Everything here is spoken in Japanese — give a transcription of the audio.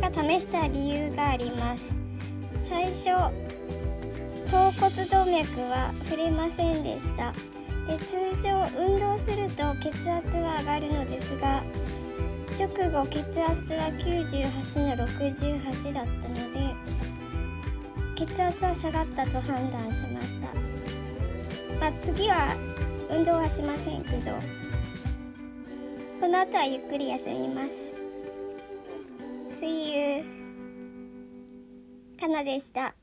か試した理由があります。最初頭骨動脈は触れませんでした。で通常運動すると血圧は上がるのですが直後血圧は98の68だったので血圧は下がったと判断しました、まあ、次は運動はしませんけどこの後はゆっくり休みます。かなでした。